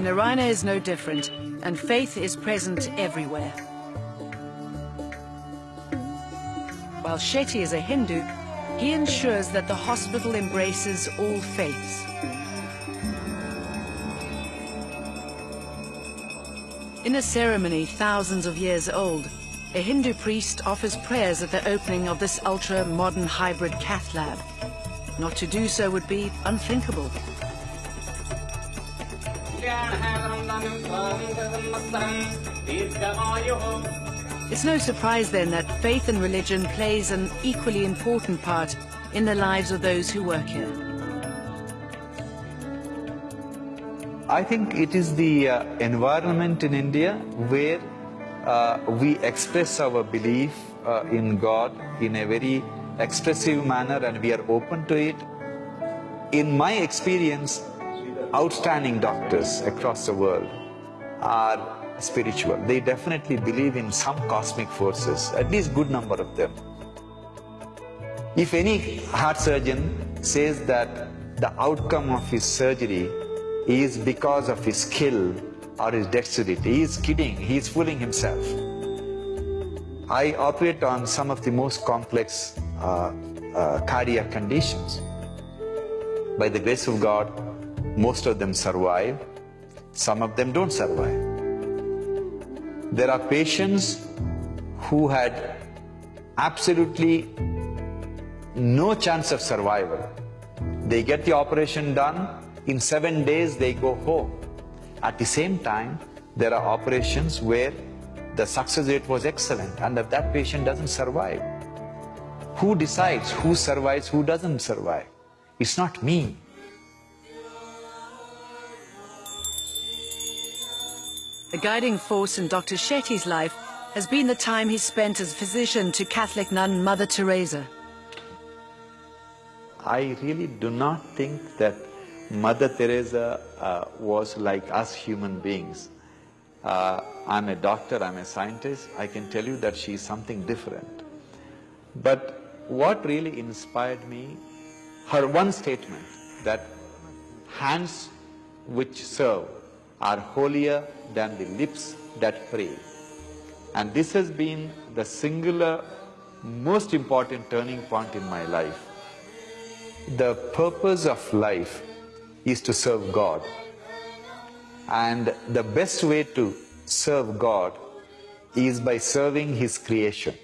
The Narayana is no different, and faith is present everywhere. While Shetty is a Hindu, he ensures that the hospital embraces all faiths. In a ceremony thousands of years old, a Hindu priest offers prayers at the opening of this ultra-modern hybrid cath lab. Not to do so would be unthinkable. It's no surprise then that faith and religion plays an equally important part in the lives of those who work here. I think it is the uh, environment in India where uh, we express our belief uh, in God in a very expressive manner and we are open to it. In my experience, outstanding doctors across the world are spiritual. They definitely believe in some cosmic forces, at least good number of them. If any heart surgeon says that the outcome of his surgery is because of his skill or his dexterity, he is kidding, he is fooling himself. I operate on some of the most complex uh, uh, cardiac conditions. By the grace of God, most of them survive, some of them don't survive. There are patients who had absolutely no chance of survival. They get the operation done, in seven days they go home. At the same time, there are operations where the success rate was excellent and if that patient doesn't survive. Who decides who survives, who doesn't survive? It's not me. A guiding force in Dr. Shetty's life has been the time he spent as physician to Catholic nun Mother Teresa. I really do not think that Mother Teresa uh, was like us human beings. Uh, I'm a doctor, I'm a scientist, I can tell you that she's something different. But what really inspired me, her one statement that hands which serve are holier than the lips that pray. And this has been the singular most important turning point in my life. The purpose of life is to serve God. And the best way to serve God is by serving His creation.